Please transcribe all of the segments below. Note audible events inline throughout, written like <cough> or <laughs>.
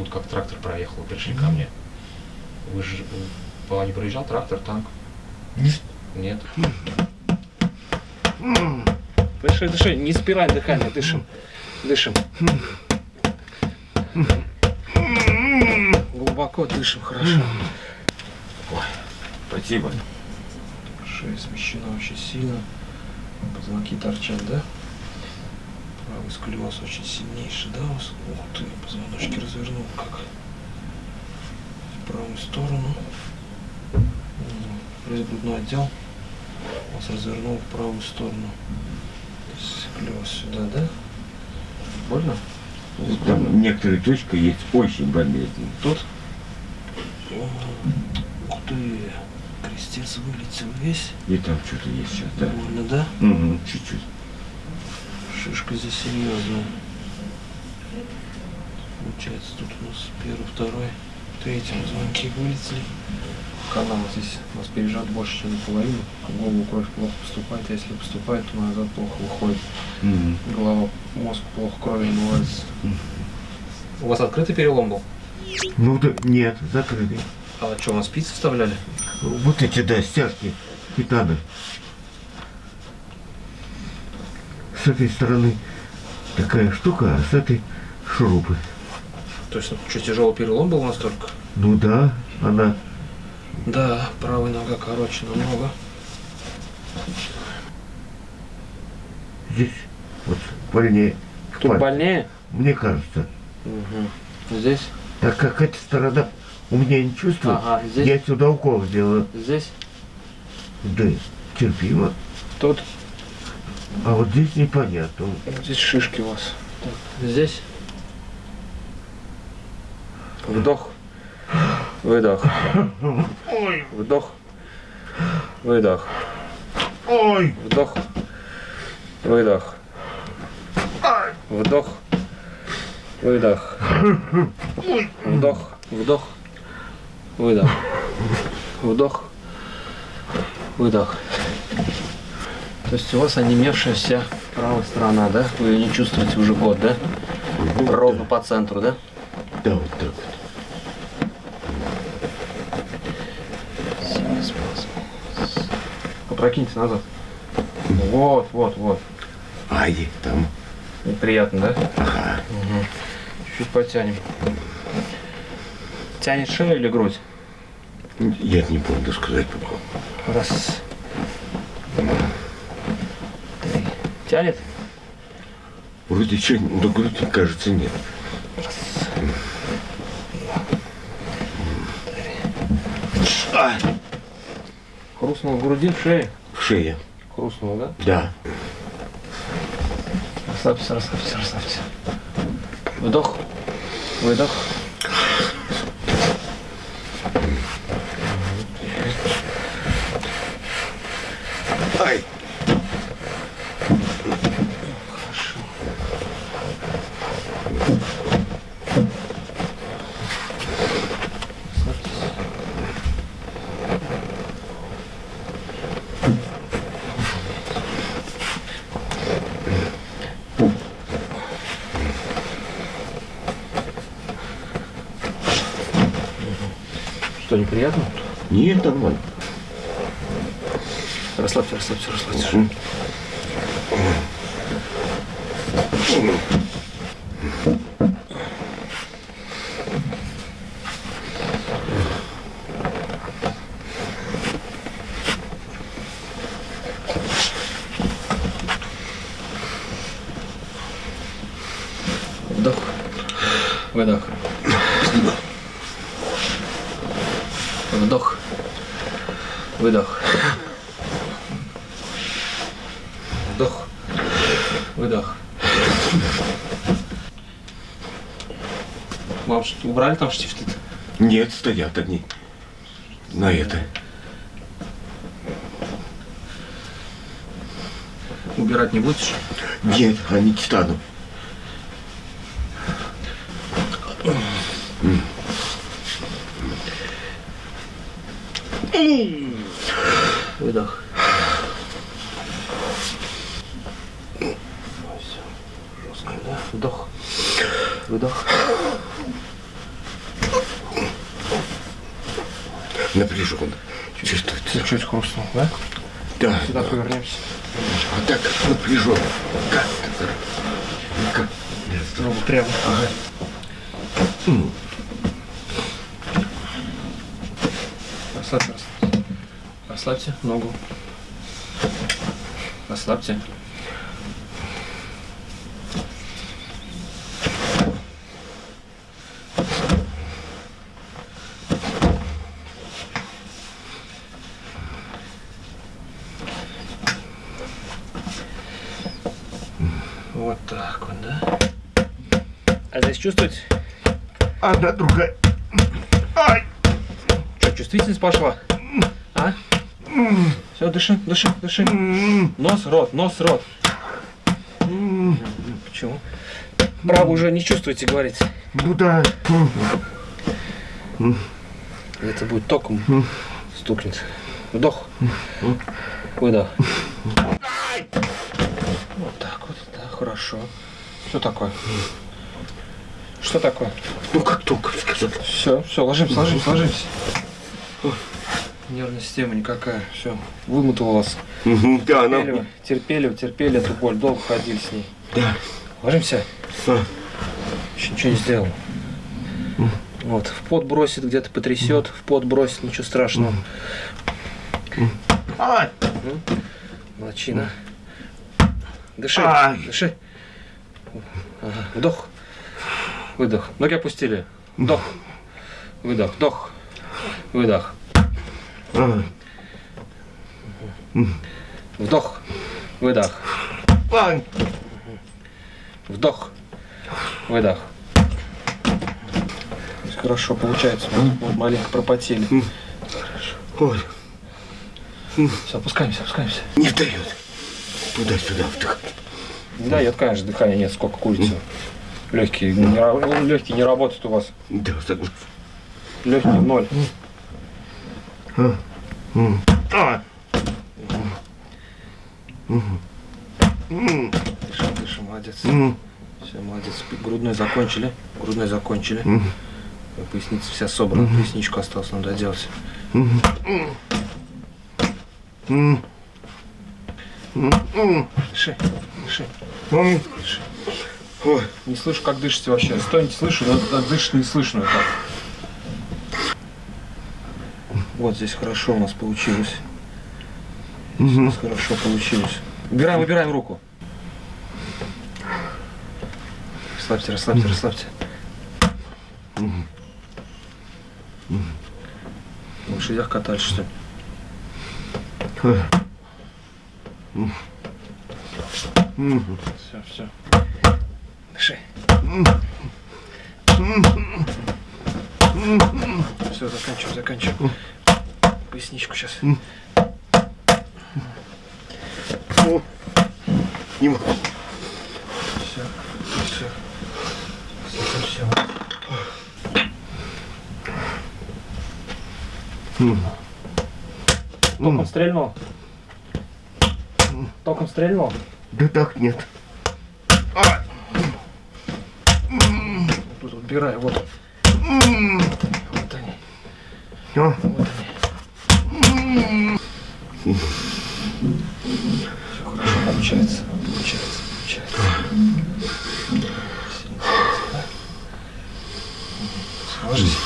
будто как трактор проехал, пришли ко мне. Вы же по не проезжал трактор, танк? Нет. Дыши, дыши, не спирай дыхание, дышим. Дышим. Глубоко дышим, хорошо. Ой, Спасибо. шея смещена очень сильно. Позвонки торчат, да? Правый сколиоз очень сильнейший, да? у вас? Ух ты, позвоночки развернул как. В правую сторону. Весь грудной отдел вас развернул в правую сторону. Сколиоз сюда, да? Больно? Здесь больно? Там некоторые точки есть очень болезненные. Тут? Ух ты, крестец вылетел весь. И там что-то есть сейчас, да? Больно, да? Угу, чуть-чуть. Шишка здесь серьезная. Получается, тут у нас первый, второй, третий звонки вылетели. Канал здесь у нас пережат больше, чем наполовину. В голову кровь плохо поступает, а если поступает, то назад плохо выходит. Мгм. Голова, мозг плохо крови намывается. У вас открытый перелом был? Ну да, нет, закрытый. А что, у нас спицы вставляли? Вот эти, да, стяжки титана. С этой стороны такая штука, а с этой шурупы. То есть, ну, что, тяжелый перелом был настолько? Ну да, она Да, правая нога короче намного. здесь вот больнее. Тут больнее? Мне кажется. Угу. Здесь? Так как эта сторона у меня не чувствует, Ага, здесь? я сюда укол сделаю. Здесь? Да, терпимо. Тут? А вот здесь непонятно. Здесь шишки у вас. Здесь? Вдох. Выдох. Ой, Вдох. Выдох. ой, Вдох. Выдох. Вдох. Выдох. Вдох. Вдох. Выдох. Вдох. Выдох. То есть у вас онемевшая вся правая сторона, да? Вы ее не чувствуете уже год, да? Ровно по центру, да? да, вот так вот. Попрокиньте назад. Вот, вот, вот. Ай, там. Приятно, да? Ага. Чуть-чуть потянем. Тянет шею или грудь? Я не помню сказать пока. Раз. Три. Тянет? Вроде что, до груди, кажется, нет. А, Хрустнул в груди, в шее. в шее. Хрустнул, да? Да. Расслабься, расслабься, расслабься. Вдох. Выдох. Ай. Что, неприятно? Нет, нормально. Расслабься, расслабься, расслабься. Мгм. Вдох. Выдох. Вдох. Выдох. Вдох. Выдох. Вам что, убрали там штифты? Нет, стоят они. На это. Убирать не будешь? Нет, они титаном. Выдох. Жестко, да? Вдох. Выдох. Напряжен. Чувствуется. Чуть хрустнул, да? Да. Сюда да. повернемся. Вот так напряжен. Как? Как? Руку прямо. Ага. Остаться Расслабьте ногу. Расслабьте. Вот так вот, да? А здесь чувствуете? Одна, другая. Ай! Что, чувствительность пошла? А? Все, дыши, дыши, дыши. Нос, рот, нос, рот. Почему? Право уже не чувствуете, говорить. Ну да. Это будет током стукнет. Вдох. Выдох. Вот так вот, да, хорошо. Что такое? Что такое? Ну как только сказать. Все, все, ложимся, ложимся, ложимся. Нервная система никакая. Все, вымотала вас. Да, она... Терпели, вы, терпели, вы, терпели эту боль, долго ходили с ней. Да. Ложимся. А, Еще ничего не сделал. Вот, в пот бросит, где-то потрясет, в пот бросит, ничего страшного. Ай! Молодчина. Дыши, Ай. дыши. Ага. Вдох, выдох. Ноги опустили. Вдох, выдох, вдох, выдох. Вдох, выдох, вдох, выдох. Хорошо получается. Вот маленько пропотели. Ой, Все, опускаемся, опускаемся. не дает. Туда-сюда вдох. Не дает, конечно, дыхания нет, сколько курицы. Легкие не, легкие не работают у вас. Да, согласен. Легкие ноль. Дышим, дышим, молодец. Все, молодец. Грудной закончили. Грудной закончили. Поясница вся собрана. Поясничку осталось м, м, Дыши, дыши, дыши. Ой, Не слышу, как дышите вообще. Стойте, слышу, но дышит не слышно так. Вот здесь хорошо у нас получилось. Здесь у нас хорошо получилось. Убираем, убираем руку. Расслабьте, расслабьте, расслабьте. На лошадях катались, что ли? Все, все. Дыши. Все, заканчиваем, заканчиваем. Поясничку сейчас. о, не могу. Все, все. Все. Током стрельнул? Током стрельнул? Да так нет. Тут убирай, вот. Вот они, А, вот они. Все хорошо получается, получается, получается. Сильно получается, да? Ложись.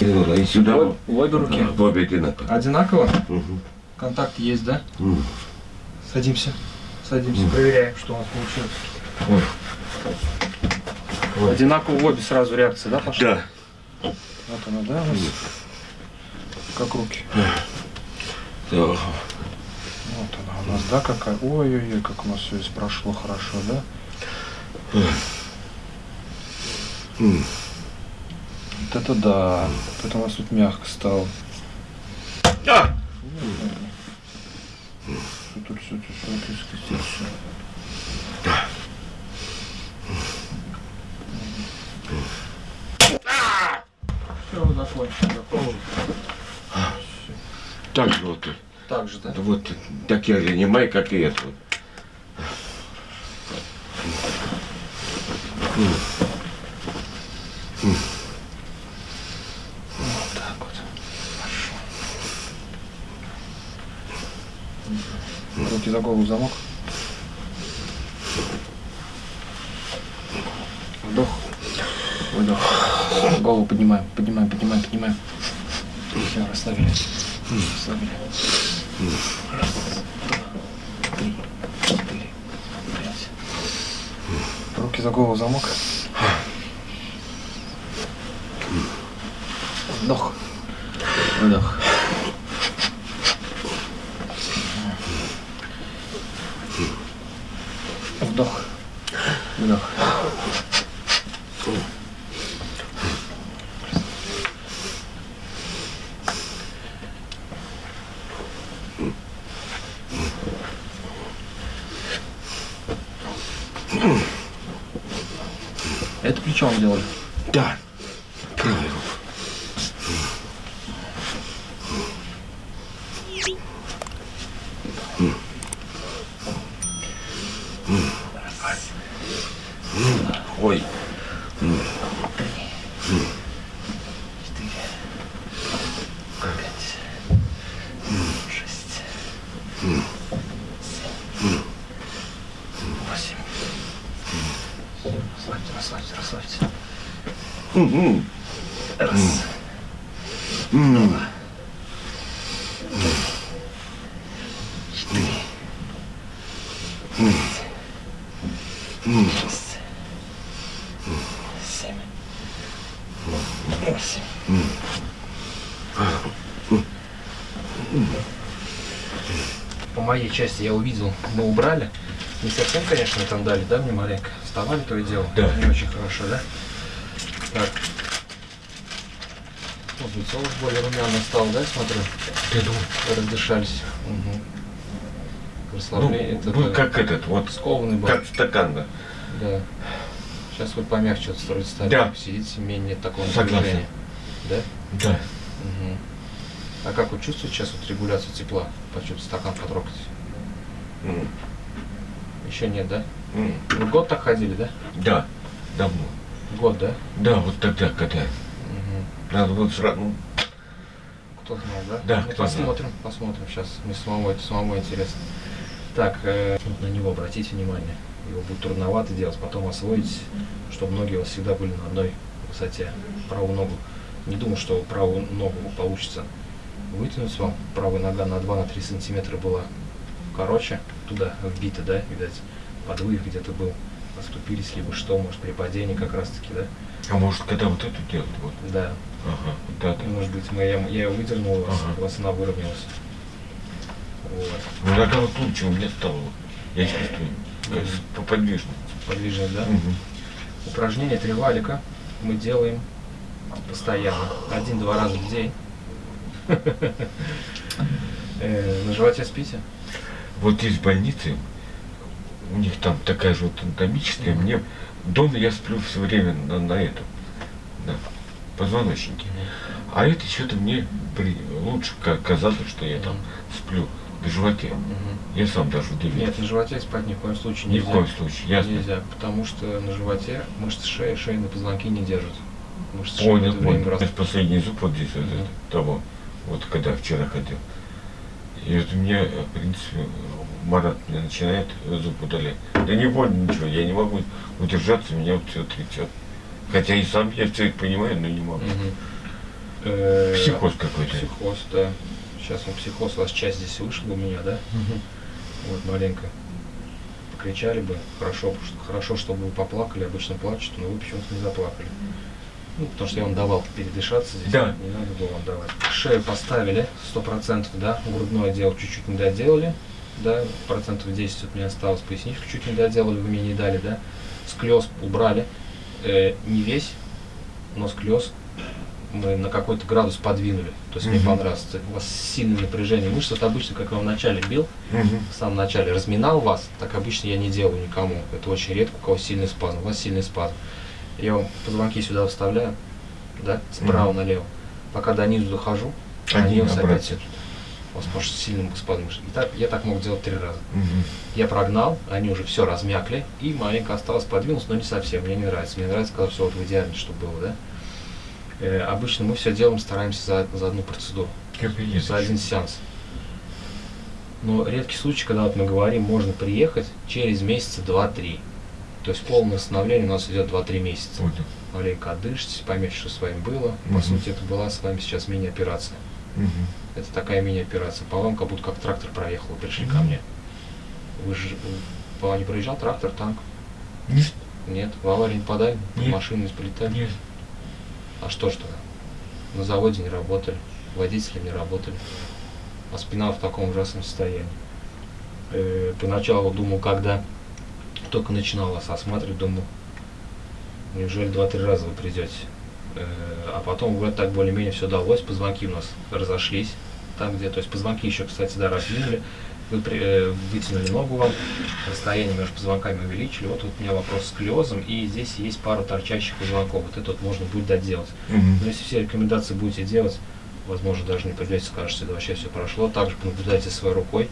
И сюда. В в обе руки. В обе одинаково. Одинаково? Контакт есть, да? Садимся. Садимся, проверяем, что у нас получилось. Одинаково в обе сразу реакция, да, пошла? Да. Вот она, да, у нас? Как руки. Да. Нас, да, какая? Ой-ой-ой, как у нас все здесь прошло хорошо, да? Вот это да. Это у нас тут мягко стало. А! Что тут все, все, все, все. Все, закончили. Так вот. Так же, да? Вот такие же немай, как и это вот. Так вот. Хорошо. Руки за голову замок. Вдох. Выдох. Голову поднимаем, поднимаем, поднимаем, поднимаем. Все, расслабили. Расслабили. Руки за голову замок. Вдох. Выдох. Вдох. Выдох. Это плечом делали. Да. Правая рука. Ой. Четыре. Пять. Шесть. Семь. Восемь. Расслабьте, расслабьте, расслабьте. Мгм. Раз. Два. Четыре. М. Шесть. Семь. Восемь. По моей части я увидел, мы убрали. Не совсем, конечно, там дали, да, мне маленько? Вставали то и дело. Да. Не очень хорошо, да? Так. Вот лицо уж более румяно стало, да, смотрю? Я думаю, Раздышались. Угу. Расслабление. ну, это вы да, как этот, вот, скованный был. как стакан, да. Да. Сейчас вы помягче вот строить стали. Да. Сидите, менее такого напряжения. Да? Да. Мгм. А как вы чувствуете сейчас вот регуляцию тепла? Почувствуйте стакан потрогать. М. Еще нет, да? М. Вы год так ходили, да? Да, давно. Год, да? Да, вот тогда, когда Мгм. надо вот сразу, ну, Кто знал, да? Да, Ну, кто посмотрим, посмотрим сейчас. Мне самому это самому интересно. Так, э, на него обратите внимание. Его будет трудновато делать, потом освоить, чтобы ноги у вас всегда были на одной высоте. Правую ногу. Не думаю, что правую ногу получится вытянуть вам. Правая нога на 2-3 сантиметра была короче, туда вбита, да, видать, подвых где-то был. Оступились, либо что, может, при падении как раз-таки, да? а может, когда вот эту делать, вот, Да, ага, да, да. может быть, мы, я, я ее выдернул, Ага. у вас она выровнялась. Вот. Ну, тогда вот лучше у меня стало, я чувствую, как с- поподвижно. Подвижность, да? Мгм. Упражнение три валика мы делаем постоянно. Один-два раза в день. <laughs> Э, На животе спите? Вот есть больницы, у них там такая же вот анатомическая, мне дома я сплю все время на, на этом, на позвоночнике. А это что-то мне при- лучше ка- казалось, что я там сплю на животе. Я сам даже удивился. Нет, на животе спать ни в коем случае Ни нельзя. в коем случае, ясно. Нельзя, потому что на животе мышцы шеи, шейные позвонки не держат. Мышцы шеи Понял, это время понял. раз- последний зуб вот здесь, вот Мгм. этот, того, вот когда вчера ходил. И вот у меня, в принципе, Марат мне начинает зуб удалять. Да не больно ничего, я не могу удержаться, меня вот все трясет. Хотя и сам я все это понимаю, но не могу. Э, Психоз какой-то. Психоз, да. Сейчас он психоз, у вас часть здесь вышла у меня, да? Вот маленько. Покричали бы, хорошо, хорошо, чтобы вы поплакали, обычно плачут, но вы почему-то не заплакали. Ну, потому что я вам давал передышаться здесь, Да. не надо было вам давать. Шею поставили, сто процентов, да, грудное дело чуть-чуть не доделали, да, процентов 10 вот мне осталось, поясничку чуть не доделали, вы мне не дали, да, склез убрали, Э, не весь, но склез мы на какой-то градус подвинули, то есть мне Мгм. понравилось, у вас сильное напряжение мышц, вот обычно, как я в начале бил, Мгм. в самом начале разминал вас, так обычно я не делаю никому. Это очень редко, у кого сильный спазм. У вас сильный спазм. Я вам позвонки сюда вставляю, да, справа Мгм. налево. Пока до низу дохожу, Они они у вас обратно. опять Он может сильным мышц. И так, я так мог делать три раза. Мгм. Я прогнал, они уже все размякли, и маленько осталось подвинуться, но не совсем, мне не нравится. Мне нравится, когда все вот в идеально, чтобы было, да. Э, обычно мы все делаем, стараемся за, за одну процедуру, Капец. за один сеанс. Но редкий случай, когда вот мы говорим, можно приехать через месяца 2-3. То есть полное восстановление у нас идет 2-3 месяца. Понял. Маленько отдышитесь, поймете, что с вами было. По Мгм. сути, это была с вами сейчас мини-операция. Мгм. Это такая мини-операция. По вам как будто как трактор проехал, пришли ко мне. Вы же по вам не проезжал трактор, танк? Нет, Нет, в аварии не подали, Нет. машины сполетали. нет. А что ж тогда? На заводе не работали, водители не работали, а спина в таком ужасном состоянии. Э, поначалу думал, когда только начинал вас осматривать, думал, неужели два-три раза вы придете? Э, а потом вроде так более-менее все удалось, позвонки у нас разошлись, там где, то есть позвонки еще, кстати, да, раздвинули, вы э, вытянули ногу вам, расстояние между позвонками увеличили, вот, вот у меня вопрос с сколиозом, и здесь есть пару торчащих позвонков, вот это вот можно будет доделать. Мгм. Но если все рекомендации будете делать, возможно, даже не придете, скажете, да вообще все прошло. Также понаблюдайте своей рукой.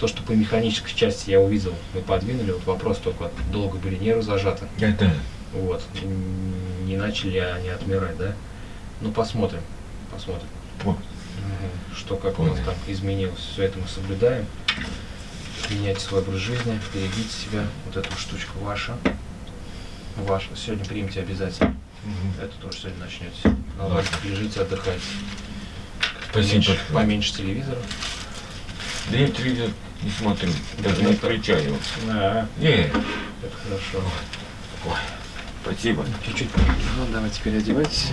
То, что по механической части я увидел, мы подвинули, вот вопрос только, долго были нервы зажаты, Это. вот, не начали ли они отмирать, да? Ну, посмотрим, посмотрим. Мгм. что как у нас Понял. там изменилось. Все это мы соблюдаем. Меняйте свой образ жизни, берегите себя. Вот эту штучка ваша. Ваша. Сегодня примите обязательно. Мгм. Это тоже сегодня начнете. На лавочке лежите, отдыхайте. Спасибо. Поменьше, поменьше телевизора. Да я телевизор не смотрю. Даже не Это- включаю. Да, Не. это хорошо. Спасибо. Чуть-чуть. Ну, давайте переодевайтесь.